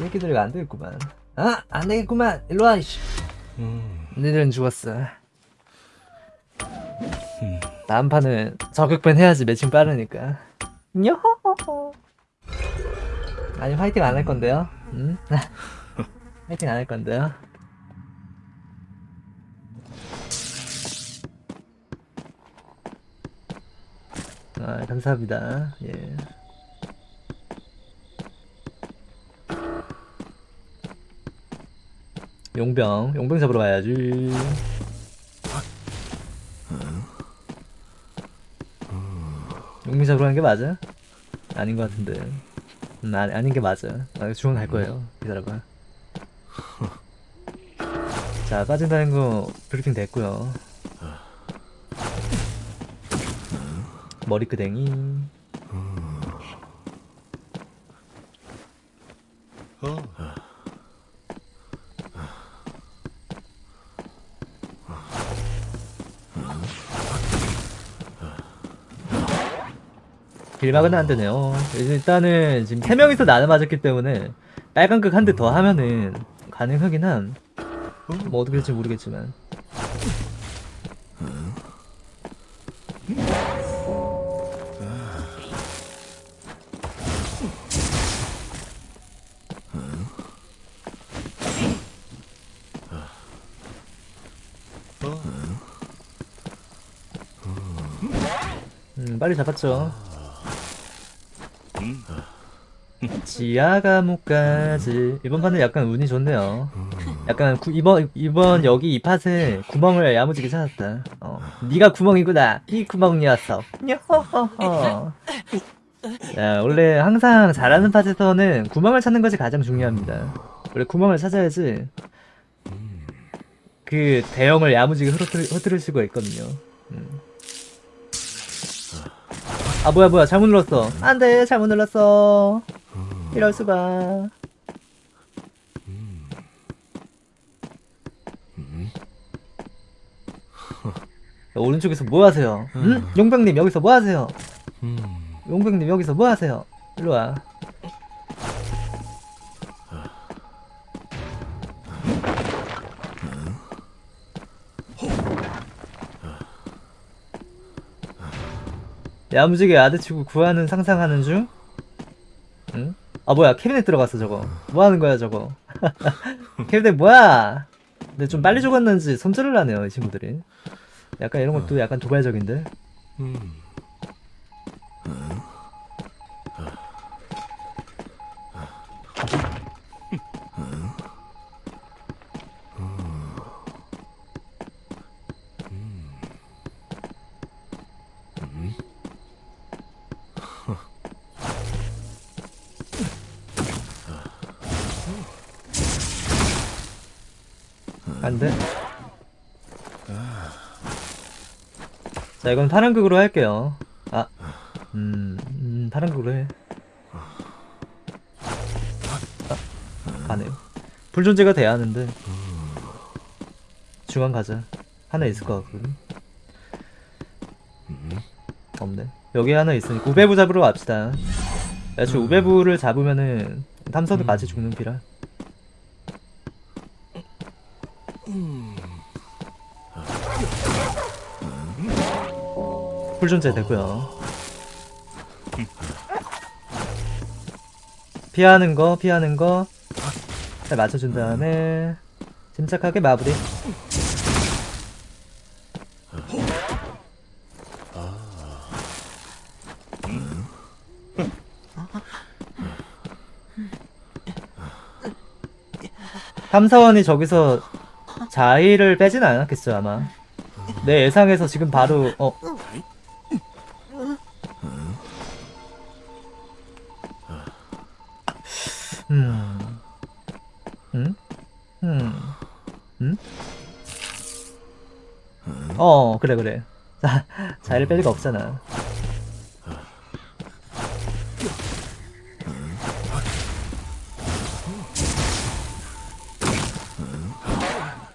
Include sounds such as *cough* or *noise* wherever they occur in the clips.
새끼들 이거 안 되겠구만. 아, 안 되겠구만. 일로 와, 이씨. 너희들은 죽었어. 다음 판은 저격밴 해야지 매칭 빠르니까. 요호호호. 아니 화이팅 안 할 건데요? 응? *laughs* 화이팅 안 할 건데요? 아 감사합니다. 예. 용병, 용병 잡으러 가야지. 용병 잡으러 가는 게 맞아? 아닌 것 같은데. 음, 아, 아닌 게 맞아. 아, 중앙 갈 거예요. 기다려봐. 자, 빠진다는 거 브리핑 됐고요. 머리끄댕이. 길막은 안 되네요. 일단은 지금 3명이서 나눠 맞았기 때문에 빨간 극 한 대 더 하면은 가능하긴 함. 뭐 어떻게 될지 모르겠지만. 음, 빨리 잡았죠. 지하 감옥까지 이번 판은 약간 운이 좋네요. 약간 구, 이번 이번 여기 이 팟에 구멍을 야무지게 찾았다. 어, 네가 구멍이구나. 이 구멍이었어. 야, 원래 항상 잘하는 팟에서는 구멍을 찾는 것이 가장 중요합니다. 원래 구멍을 찾아야지 그 대형을 야무지게 흐트릴 수가 있거든요. 음. 아 뭐야 뭐야 잘못 눌렀어 안돼 잘못 눌렀어 이럴 수가 오른쪽에서 뭐 하세요? 응? 용병님 여기서 뭐 하세요? 용병님 여기서 뭐 하세요? 일로 와. 야무지게 아드치고 구하는 상상하는 중? 응? 아 뭐야. 캐비넷 들어갔어 저거. 뭐 하는 거야 저거? *laughs* 캐비넷 뭐야? 근데 좀 빨리 죽었는지 손절을 하네요 이 친구들이. 약간 이런 것도 약간 도발적인데 안 돼? 자 이건 파란극으로 할게요. 아 음, 음 파란극으로 해. 아, 가네요. 불존재가 돼야 하는데. 중앙 가자. 하나 있을 것 같거든. 없네. 여기 하나 있으니까 우베부 잡으러 갑시다. 애초에 우베부를 잡으면은 탐선도 같이 죽는 피라 풀존재 되고요. 피하는 거 피하는 거 잘 맞춰준 다음에 침착하게 마무리. 탐사원이 저기서 자의를 빼진 않았겠죠 아마 내 예상에서 지금 바로 어 음. 음? 음. 음? 어, 그래, 그래. 자, 자를 뺄 리가 없잖아.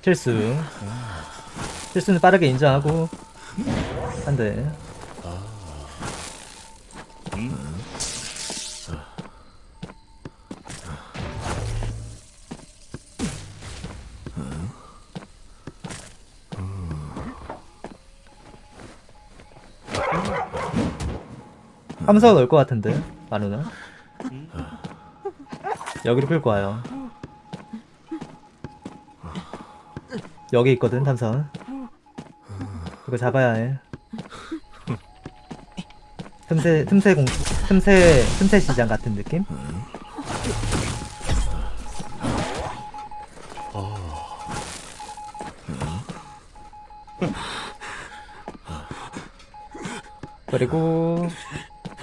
실수 실수는 음. 빠르게 인정하고. 한대. 함수가 넣을 것 같은데 마누나 여기로 끌고 와요. 여기 있거든 탐선 이거 잡아야 해. 틈새 틈새 공 틈새 틈새 시장 같은 느낌? 그리고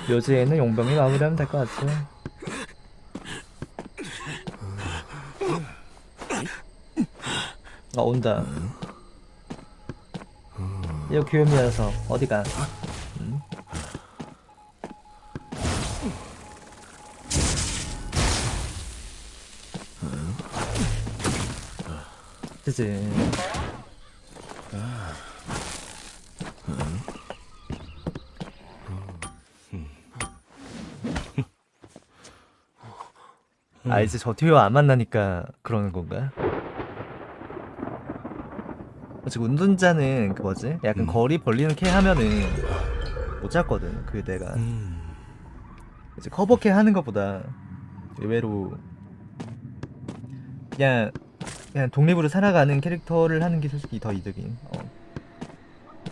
묘지에는 용병이 마무리하면 될 것 같 지. 아 온다. 이거 귀요미라서 어디가? 음. 그치. 아 이제 저 듀오 안 만나니까 그러는 건가? 지금 운전자는 그 뭐지? 약간 거리 벌리는 캐 하면은 못 잡거든. 그 내가 이제 커버 캐 하는 것보다 의외로 그냥 그냥 독립으로 살아가는 캐릭터를 하는 게 솔직히 더 이득인. 어.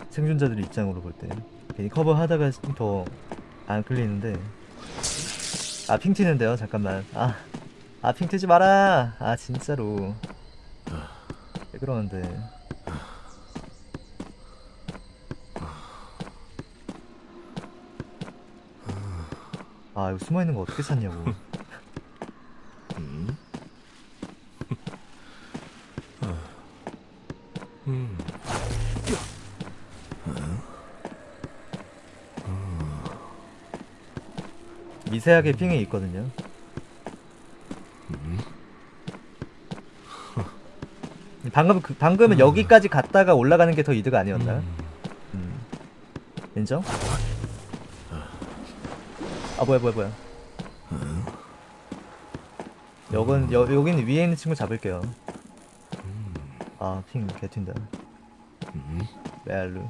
생존자들 입장으로 볼 때. 괜히 커버 하다가 더 안 끌리는데. 아 핑 튀는데요? 잠깐만. 아 아 핑 튀지 마라! 아 진짜로. 왜 그러는데 아 이거 숨어있는 거 어떻게 찾냐고 *laughs* 미세하게 핑이 있거든요 방금 그, 방금은 여기까지 갔다가 올라가는 게 더 이득 아니었나? 음. 인정? 아 뭐야 뭐야 뭐야. 여건 여, 여기는 위에 있는 친구 잡을게요. 아핑 개튄다. 메알루.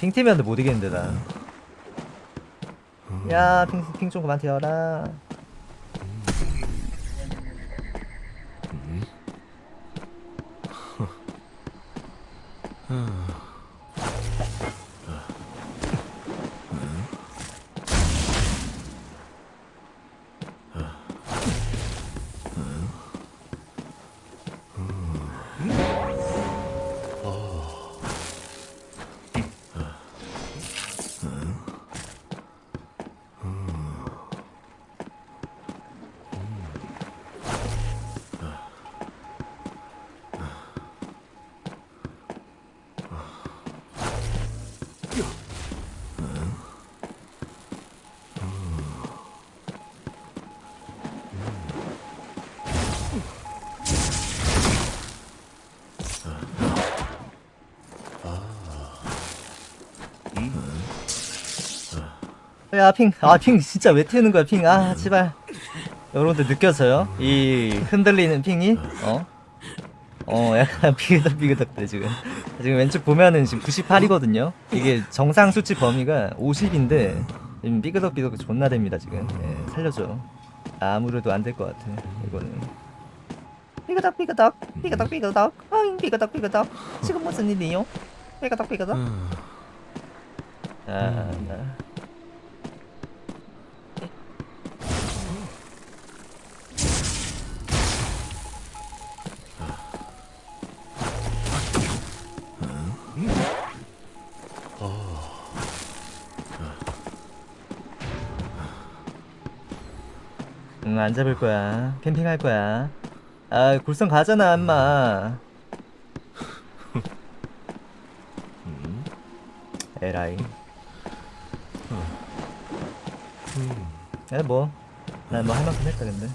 핑 튀면 못 이기는데 나 야, 핑, 핑 좀 그만 튀어라. 야, 핑. 아, 핑 진짜 왜 튀는 거야, 핑. 아, 제발. 여러분들 느껴져요? 이 흔들리는 핑이? 어? 어, 약간 *laughs* 비그덕비그덕돼, 지금. 지금 왼쪽 보면은 지금 98이거든요? 이게 정상 수치 범위가 50인데, 지금 삐그덕비그덕 존나 됩니다, 지금. 예, 살려줘. 아무래도 안 될 것 같아, 이거는. 삐그덕, 삐그덕, 삐그덕, 삐그덕, 어잉, 삐그덕, 삐그덕. 지금 무슨 일이요? 삐그덕, 삐그덕. 아, 나. 응, 안 잡을 거야. 캠핑할 거야. 아, 굴성 가잖아, 엄마. 에라이. 에, 뭐. 난 뭐 할 만큼 했다, 근데.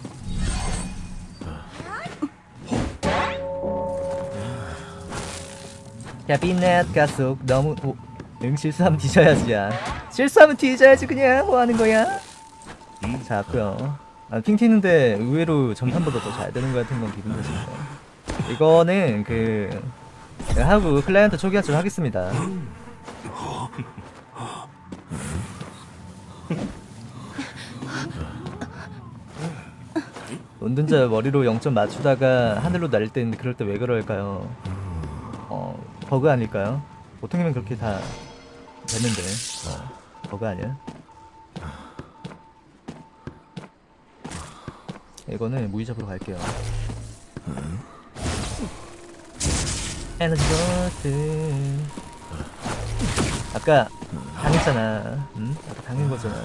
야, 빛넷 가속 너무. 오, 응, 실수하면 뒤져야지, 야. 실수하면 뒤져야지, 그냥. 뭐 하는 거야? 잡고요. 아, 핑 튀는데 의외로 전판보다 더 잘 되는 거 같은 건 기분 탓인데. 이거는 그 하고 클라이언트 초기화 좀 하겠습니다. 운전자 머리로 0점 맞추다가 하늘로 날릴 때 있는데 그럴 때 왜 그럴까요? 어 버그 아닐까요? 보통이면 그렇게 다 됐는데 어, 버그 아니야? 이거는 무이 잡으러 갈게요. 에너지 버튼. 아까 당했잖아. 응? 아까 당한 거잖아.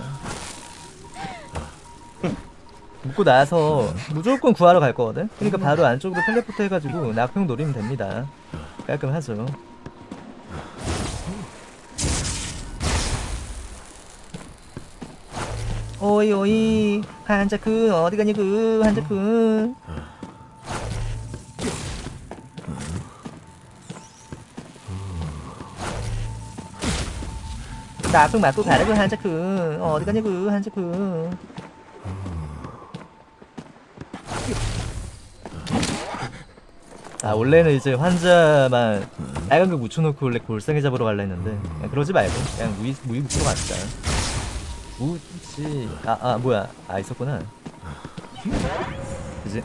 묶고 나서 무조건 구하러 갈 거거든? 그러니까 바로 안쪽으로 텔레포트 해가지고 낙평 노리면 됩니다. 깔끔하죠. 오이 오이. 한자쿤 어디 가니 그 한자쿤 나풍 맞고 가라고 한자쿤 어디 그 한자쿤 아 원래는 이제 환자만 빨간 거 묻혀놓고 원래 골상에 잡으러 갈라 했는데 그러지 말고 그냥 무이 무이 묻히러 갑시다. 무지 아아 뭐야 아 있었구나. 그지?